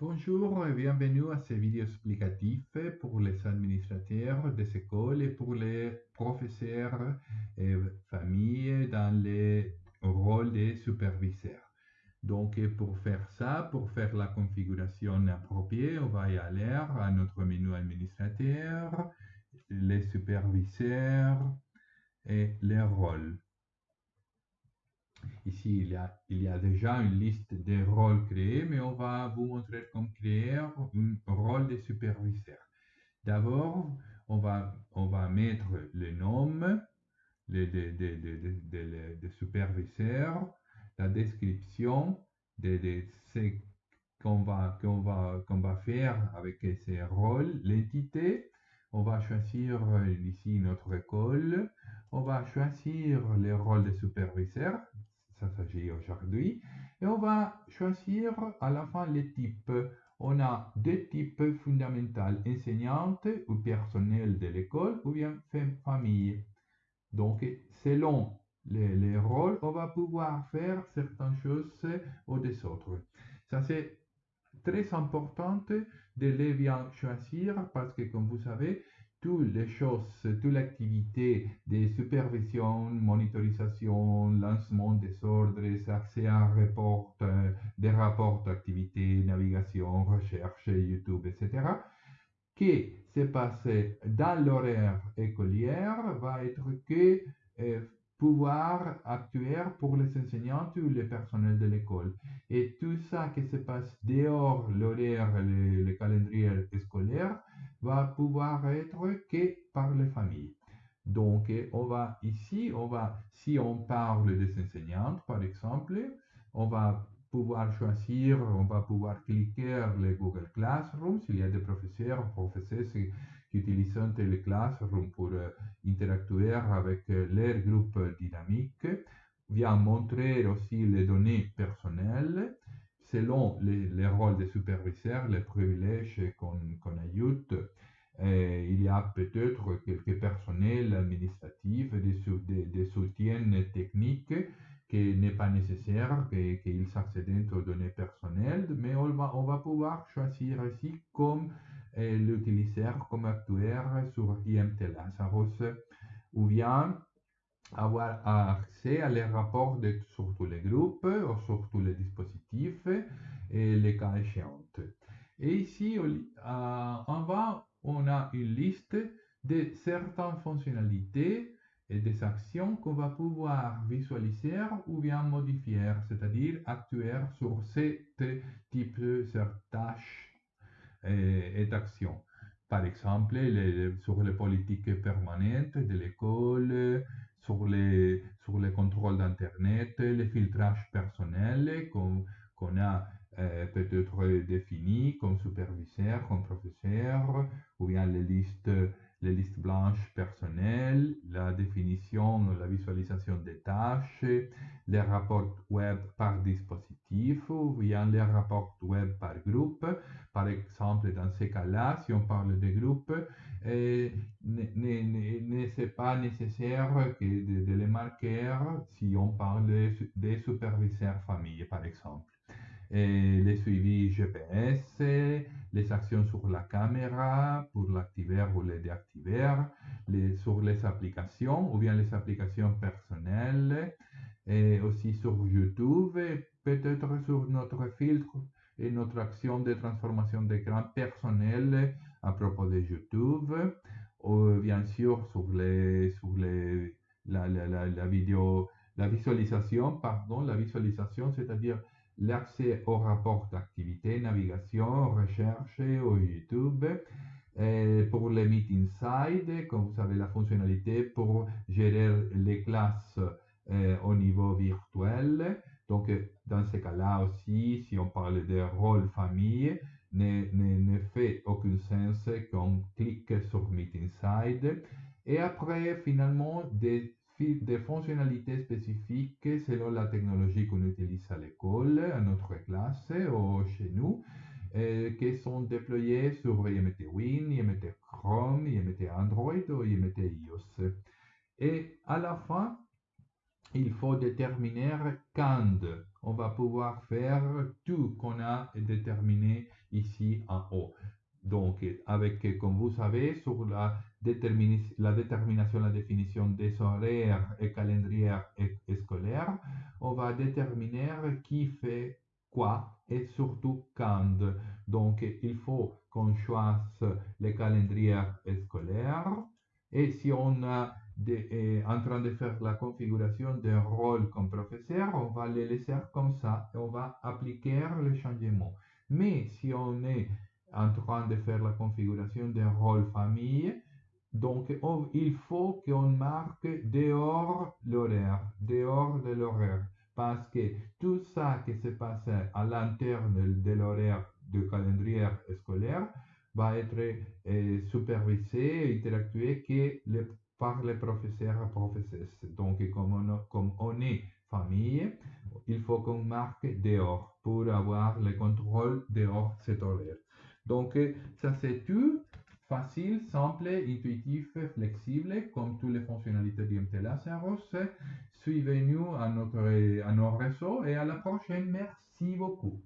Bonjour et bienvenue à ce vidéo explicatif pour les administrateurs des écoles et pour les professeurs et familles dans le rôle de superviseurs. Donc, pour faire ça, pour faire la configuration appropriée, on va aller à notre menu administrateur, les superviseurs et les rôles. Ici, il y, a, déjà une liste de rôles créés, mais on va vous montrer comment créer un rôle de superviseur. D'abord, on va, on va mettre le nom de, de, de, de superviseur, la description de, ce qu'on va, qu'on va, qu'on va faire avec ces rôles, l'entité. On va choisir ici notre école. On va choisir le rôle de superviseur s'agit aujourd'hui. Et on va choisir à la fin les types. On a deux types fondamentaux, enseignante ou personnel de l'école ou bien famille. Donc, selon les, rôles, on va pouvoir faire certaines choses ou des autres. Ça, c'est très important de les bien choisir parce que, comme vous savez, toutes les choses, toute l'activité de supervision, monitorisation, lancement des ordres, accès à euh, des rapports d'activité, navigation, recherche, YouTube, etc., qui se passe dans l'horaire écolière va être que euh, pouvoir actuer pour les enseignants ou le personnel de l'école. Et tout ça qui se passe dehors l'horaire, le, le calendrier scolaire, va pouvoir être que par les familles. Donc, on va ici, on va, si on parle des enseignantes, par exemple, on va pouvoir choisir, on va pouvoir cliquer le Google Classroom s'il y a des professeurs, professeurs qui utilisent le Classroom pour euh, interagir avec euh, leur groupe dynamique, vient montrer aussi les données personnelles selon les, rôles des superviseurs, les privilèges qu'on ajoute, euh, il y a peut-être quelques personnels administratifs, des, des, soutiens techniques qui n'est pas nécessaire qu'ils s'accèdent aux données personnelles, mais on va, on va pouvoir choisir ici comme euh, l'utilisateur, comme acteur sur IMT Lazarus, ou bien avoir accès à les rapports de, sur tous les groupes ou sur tous les dispositifs et les cas échéants. Et ici, en bas, on a une liste de certaines fonctionnalités et des actions qu'on va pouvoir visualiser ou bien modifier, c'est-à-dire actuer sur ces types de tâches et, d'actions. Par exemple, sur les politiques permanentes de l'école, sur les, contrôles d'Internet, les filtrages personnels qu'on a euh, peut-être défini comme superviseur, comme professeur, ou bien les listes blanches personnelles, la définition, la visualisation des tâches, les rapports web par dispositif, ou bien les rapports web par groupe. Par exemple, dans ces cas-là, si on parle de groupe, euh, ne pas nécessaire de, les marquer si on parle des superviseurs famille, par exemple. Et les suivis GPS, les actions sur la caméra pour l'activer ou le déactiver, sur les applications ou bien les applications personnelles, et aussi sur YouTube, peut-être sur notre filtre et notre action de transformation d'écran personnel à propos de YouTube, ou bien sûr sur, les, sur les, la, la, la, la vidéo, la visualisation, pardon, la visualisation, c'est-à-dire l'accès aux rapports d'activité, navigation, recherche au YouTube. Et pour les Meet Inside, comme vous savez, la fonctionnalité pour gérer les classes euh, au niveau virtuel. Donc, dans ce cas-là aussi, si on parle de rôle famille, ne, ne, ne fait aucun sens qu'on clique sur Meet Inside. Et après, finalement, des des fonctionnalités spécifiques selon la technologie qu'on utilise à l'école, à notre classe ou chez nous, euh, qui sont déployées sur IMT Win, IMT Chrome, IMT Android ou IMT iOS. Et à la fin, il faut déterminer quand on va pouvoir faire tout qu'on a déterminé ici en haut. Donc, avec, comme vous savez, sur la, détermination, la définition des horaires et calendriers scolaires, on va déterminer qui fait quoi et surtout quand. Donc, il faut qu'on choisisse les calendriers scolaires. Et si on est en train de faire la configuration d'un rôle comme professeur, on va le laisser comme ça et on va appliquer le changement. Mais si on est en train de faire la configuration d'un rôle famille. Donc, il faut qu'on marque dehors l'horaire, dehors de l'horaire, parce que tout ça qui se passe à l'interne de l'horaire du calendrier scolaire va être euh, supervisé et interactué que par les professeurs et professeuses. Donc, comme on, est famille, il faut qu'on marque dehors pour avoir le contrôle dehors cet horaire. Donc, ça c'est tout. Facile, simple, intuitif, flexible, comme toutes les fonctionnalités d'IMTLA Suivez-nous à, à nos réseaux et à la prochaine. Merci beaucoup.